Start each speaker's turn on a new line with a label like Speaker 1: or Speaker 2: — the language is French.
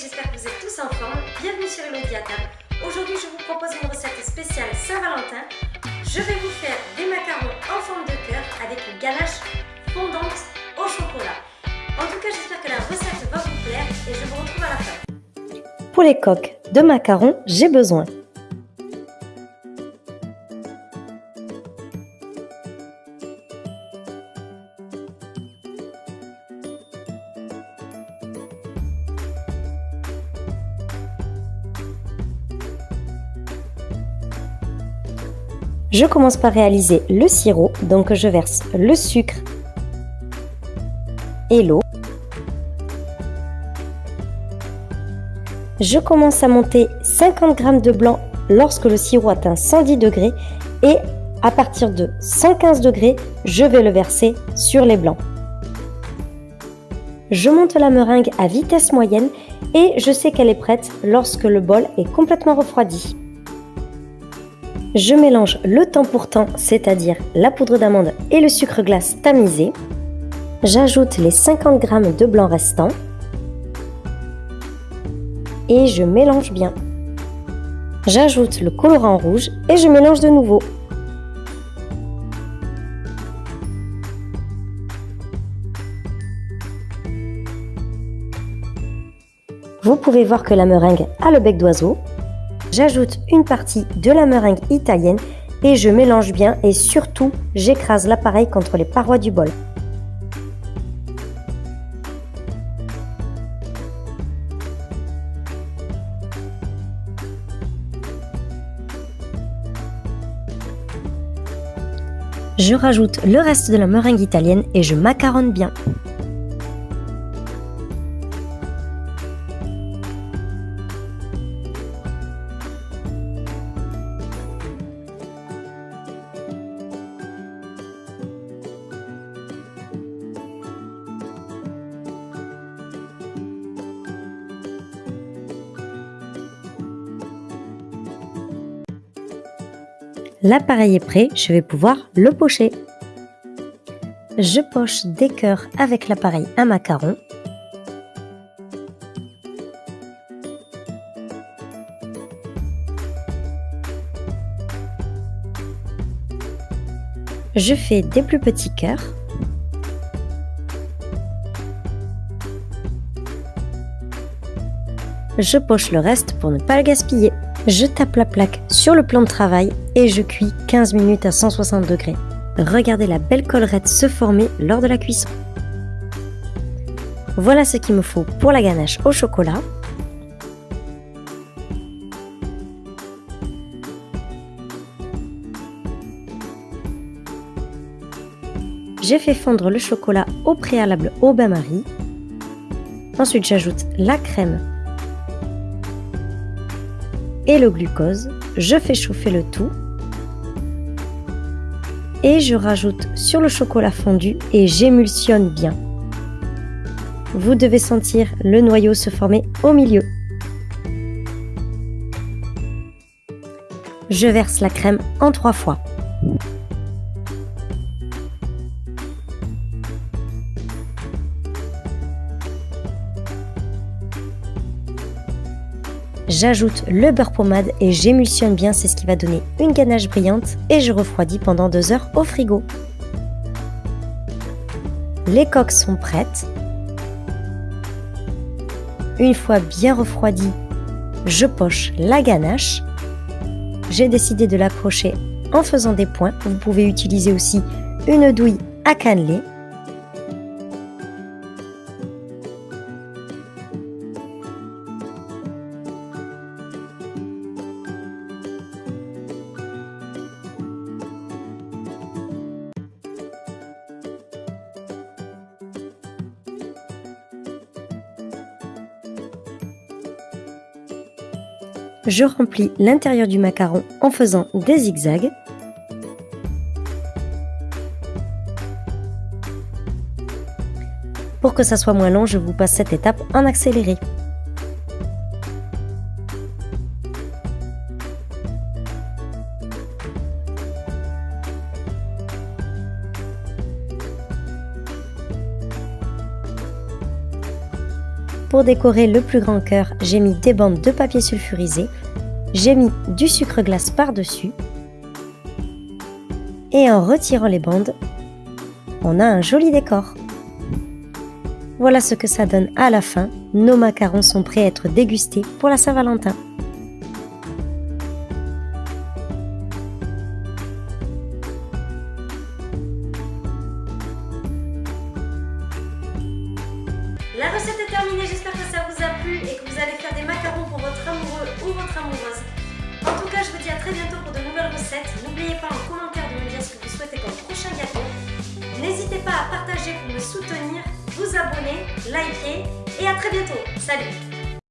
Speaker 1: j'espère que vous êtes tous en forme. Bienvenue sur table. Aujourd'hui, je vous propose une recette spéciale Saint-Valentin. Je vais vous faire des macarons en forme de cœur avec une ganache fondante au chocolat. En tout cas, j'espère que la recette va vous plaire et je vous retrouve à la fin.
Speaker 2: Pour les coques de macarons, j'ai besoin Je commence par réaliser le sirop, donc je verse le sucre et l'eau. Je commence à monter 50 g de blanc lorsque le sirop atteint 110 degrés et à partir de 115 degrés, je vais le verser sur les blancs. Je monte la meringue à vitesse moyenne et je sais qu'elle est prête lorsque le bol est complètement refroidi. Je mélange le temps pour temps, c'est-à-dire la poudre d'amande et le sucre glace tamisé. J'ajoute les 50 g de blanc restants et je mélange bien. J'ajoute le colorant rouge et je mélange de nouveau. Vous pouvez voir que la meringue a le bec d'oiseau, J'ajoute une partie de la meringue italienne et je mélange bien et surtout j'écrase l'appareil contre les parois du bol. Je rajoute le reste de la meringue italienne et je macaronne bien. L'appareil est prêt, je vais pouvoir le pocher. Je poche des cœurs avec l'appareil à macaron. Je fais des plus petits cœurs. Je poche le reste pour ne pas le gaspiller. Je tape la plaque sur le plan de travail et je cuis 15 minutes à 160 degrés. Regardez la belle collerette se former lors de la cuisson. Voilà ce qu'il me faut pour la ganache au chocolat. J'ai fait fondre le chocolat au préalable au bain-marie. Ensuite, j'ajoute la crème le glucose. Je fais chauffer le tout. Et je rajoute sur le chocolat fondu et j'émulsionne bien. Vous devez sentir le noyau se former au milieu. Je verse la crème en trois fois. J'ajoute le beurre pommade et j'émulsionne bien, c'est ce qui va donner une ganache brillante et je refroidis pendant deux heures au frigo. Les coques sont prêtes. Une fois bien refroidies, je poche la ganache. J'ai décidé de l'approcher en faisant des points. Vous pouvez utiliser aussi une douille à cannelé je remplis l'intérieur du macaron en faisant des zigzags. Pour que ça soit moins long, je vous passe cette étape en accéléré. Pour décorer le plus grand cœur, j'ai mis des bandes de papier sulfurisé, j'ai mis du sucre glace par-dessus et en retirant les bandes, on a un joli décor. Voilà ce que ça donne à la fin. Nos macarons sont prêts à être dégustés pour la Saint-Valentin.
Speaker 1: La recette est terminée, j'espère que ça vous a plu et que vous allez faire des macarons pour votre amoureux ou votre amoureuse. En tout cas, je vous dis à très bientôt pour de nouvelles recettes. N'oubliez pas en commentaire de me dire ce que vous souhaitez comme prochain gâteau. N'hésitez pas à partager pour me soutenir, vous abonner, liker et à très bientôt. Salut